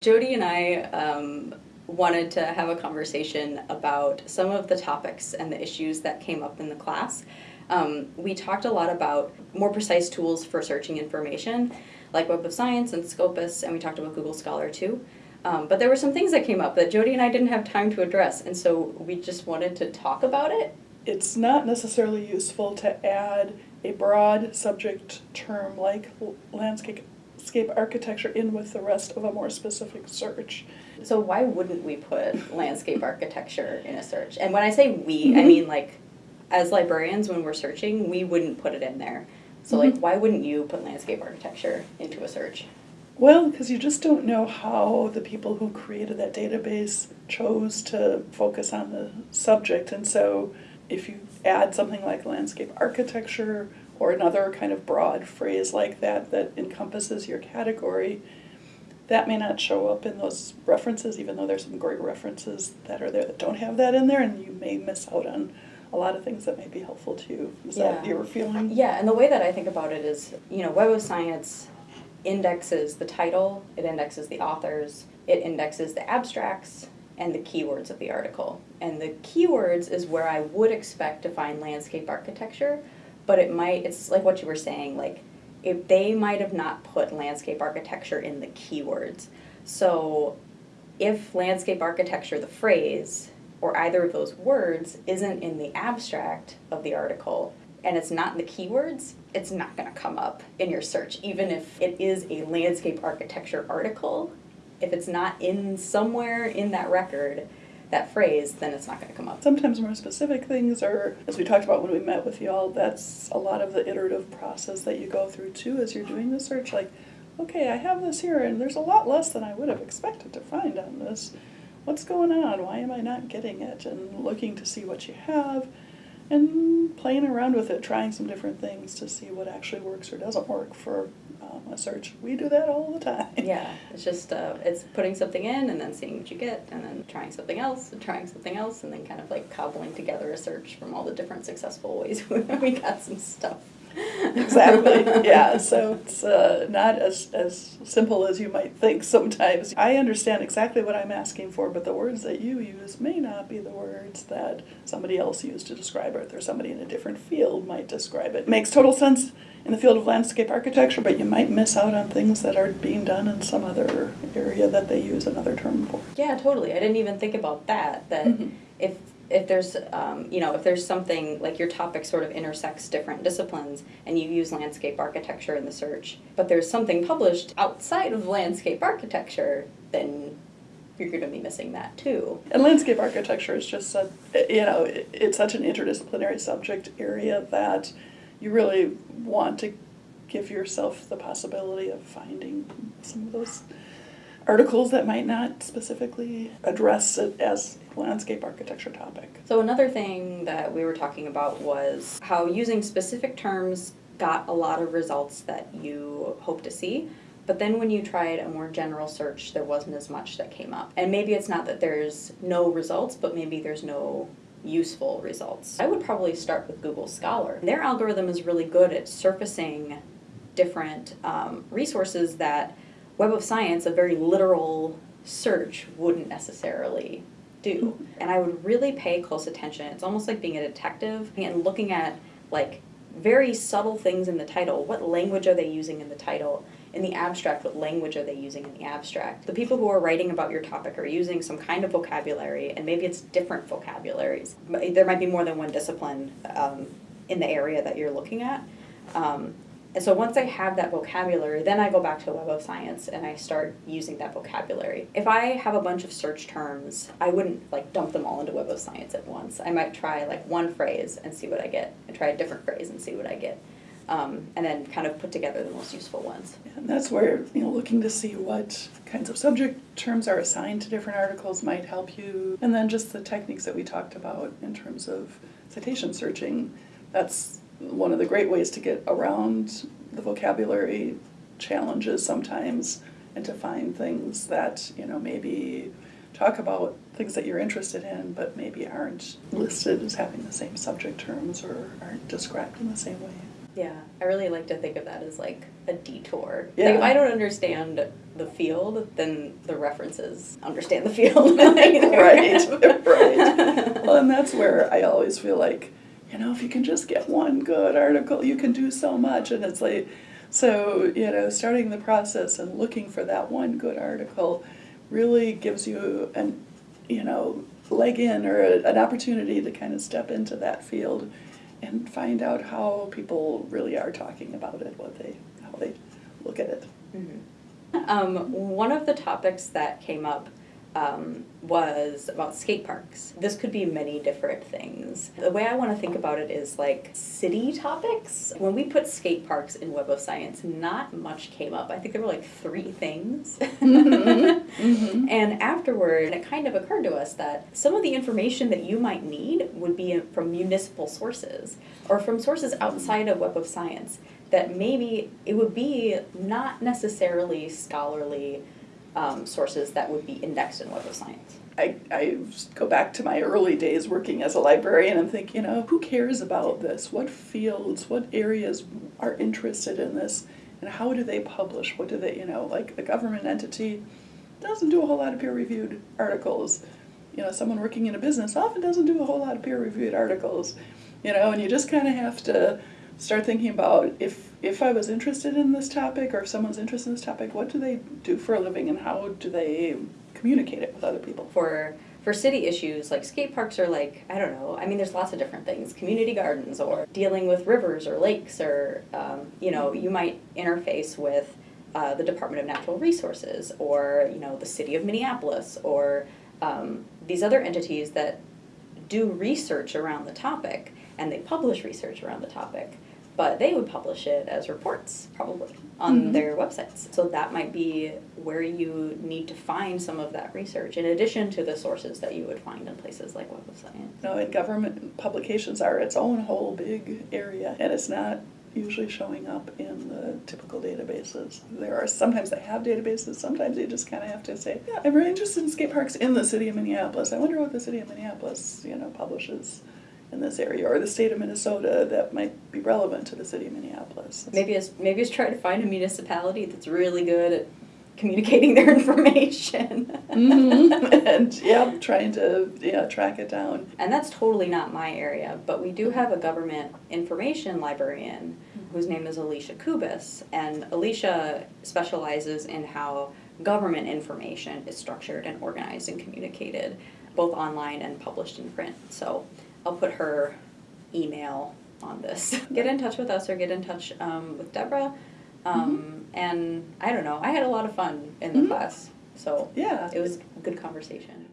Jody and I um, wanted to have a conversation about some of the topics and the issues that came up in the class. Um, we talked a lot about more precise tools for searching information, like Web of Science and Scopus, and we talked about Google Scholar too. Um, but there were some things that came up that Jody and I didn't have time to address, and so we just wanted to talk about it. It's not necessarily useful to add a broad subject term like landscape landscape architecture in with the rest of a more specific search. So why wouldn't we put landscape architecture in a search? And when I say we, mm -hmm. I mm-hmm. mean like as librarians when we're searching, we wouldn't put it in there. So mm -hmm. like why wouldn't you put landscape architecture into a search? Well, because you just don't know how the people who created that database chose to focus on the subject. And so if you add something like landscape architecture or another kind of broad phrase like that that encompasses your category, that may not show up in those references, even though there's some great references that are there that don't have that in there, and you may miss out on a lot of things that may be helpful to you. Is yeah. that your feeling? Yeah, and the way that I think about it is, you know, Web of Science indexes the title, it indexes the authors, it indexes the abstracts, and the keywords of the article. And the keywords is where I would expect to find landscape architecture, but it might, it's like what you were saying, like if they might have not put landscape architecture in the keywords. So if landscape architecture, the phrase, or either of those words isn't in the abstract of the article, and it's not in the keywords, it's not going to come up in your search, even if it is a landscape architecture article. If it's not in somewhere in that record, that phrase, then it's not going to come up. Sometimes more specific things are, as we talked about when we met with y'all, that's a lot of the iterative process that you go through too as you're doing the search. Like, okay, I have this here, and there's a lot less than I would have expected to find on this. What's going on? Why am I not getting it? And looking to see what you have and playing around with it, trying some different things to see what actually works or doesn't work for a search. We do that all the time. Yeah, it's just uh, it's putting something in and then seeing what you get, and then trying something else and trying something else, and then kind of like cobbling together a search from all the different successful ways we got some stuff. exactly. Yeah. So it's uh, not as as simple as you might think sometimes. I understand exactly what I'm asking for, but the words that you use may not be the words that somebody else used to describe it, or somebody in a different field might describe it. Makes total sense in the field of landscape architecture, but you might miss out on things that are being done in some other area that they use another term for. Yeah, totally. I didn't even think about that. That mm -hmm. if if there's um, you know if there's something like your topic sort of intersects different disciplines and you use landscape architecture in the search but there's something published outside of landscape architecture then you're going to be missing that too. And landscape architecture is just a, you know it's such an interdisciplinary subject area that you really want to give yourself the possibility of finding some of those articles that might not specifically address it as landscape architecture topic. So another thing that we were talking about was how using specific terms got a lot of results that you hope to see, but then when you tried a more general search, there wasn't as much that came up. And maybe it's not that there's no results, but maybe there's no useful results. I would probably start with Google Scholar. Their algorithm is really good at surfacing different um, resources that Web of Science, a very literal search, wouldn't necessarily do. And I would really pay close attention. It's almost like being a detective and looking at like very subtle things in the title. What language are they using in the title? In the abstract, what language are they using in the abstract? The people who are writing about your topic are using some kind of vocabulary, and maybe it's different vocabularies. There might be more than one discipline um, in the area that you're looking at. Um, and so once I have that vocabulary, then I go back to Web of Science and I start using that vocabulary. If I have a bunch of search terms, I wouldn't like dump them all into Web of Science at once. I might try like one phrase and see what I get, and try a different phrase and see what I get. Um, and then kind of put together the most useful ones. And that's where, you know, looking to see what kinds of subject terms are assigned to different articles might help you. And then just the techniques that we talked about in terms of citation searching, that's one of the great ways to get around the vocabulary challenges sometimes and to find things that, you know, maybe talk about things that you're interested in but maybe aren't listed as having the same subject terms or aren't described in the same way. Yeah, I really like to think of that as like a detour. Yeah. Like if I don't understand the field, then the references understand the field. right, right. Well, and that's where I always feel like, you know, if you can just get one good article, you can do so much. And it's like, so, you know, starting the process and looking for that one good article really gives you an, you know, leg in or a, an opportunity to kind of step into that field and find out how people really are talking about it, what they, how they look at it. Mhm. Um, one of the topics that came up um, was about skate parks. This could be many different things. The way I want to think about it is like city topics. When we put skate parks in Web of Science, not much came up. I think there were like three things. Mhm. And afterward, it kind of occurred to us that some of the information that you might need would be from municipal sources or from sources outside of Web of Science. That maybe it would be not necessarily scholarly um, sources that would be indexed in Web of Science. I, I go back to my early days working as a librarian and think, you know, who cares about this? What fields, what areas are interested in this? And how do they publish? What do they, you know, like a government entity doesn't do a whole lot of peer reviewed articles. You know, someone working in a business often doesn't do a whole lot of peer reviewed articles. You know, and you just kind of have to start thinking about if if I was interested in this topic or if someone's interested in this topic, what do they do for a living and how do they communicate it with other people? For for city issues, like skate parks are like I don't know. I mean, there's lots of different things. Community gardens, or dealing with rivers or lakes, or um, you know, you might interface with uh, the Department of Natural Resources, or you know, the city of Minneapolis, or um, these other entities that do research around the topic and they publish research around the topic but they would publish it as reports probably on Mhm. their websites so that might be where you need to find some of that research in addition to the sources that you would find in places like web of science know, and government publications are its own whole big area, and it's not usually showing up in the typical databases. There are sometimes they have databases, sometimes you just kind of have to say, yeah, I'm really interested in skate parks in the city of Minneapolis. I wonder what the city of Minneapolis, you know, publishes in this area, or the state of Minnesota that might be relevant to the city of Minneapolis. maybe it's maybe it's try to find a municipality that's really good at communicating their information Mhm. and yeah, trying to yeah track it down. And that's totally not my area, but we do have a government information librarian whose name is Alicia Kubas. And Alicia specializes in how government information is structured and organized and communicated, both online and published in print. So I'll put her email on this. Get in touch with us or get in touch um, with Deborah. Um, And I don't know, I had a lot of fun in the Mhm. class, so Yeah. it was a good conversation.